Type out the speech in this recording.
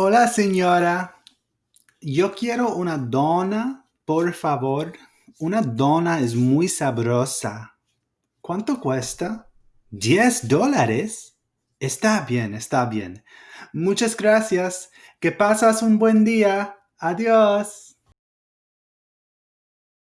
Hola, señora. Yo quiero una dona, por favor. Una dona es muy sabrosa. ¿Cuánto cuesta? ¿Diez dólares? Está bien, está bien. Muchas gracias. Que pasas un buen día. Adiós.